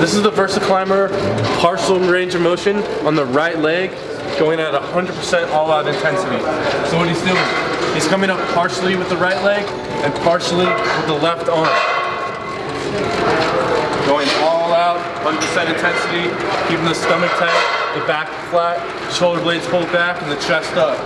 This is the VersaClimber partial range of motion on the right leg, going at 100% all-out intensity. So what he's doing, he's coming up partially with the right leg and partially with the left arm. Going all out, 100% intensity, keeping the stomach tight, the back flat, shoulder blades pulled back, and the chest up.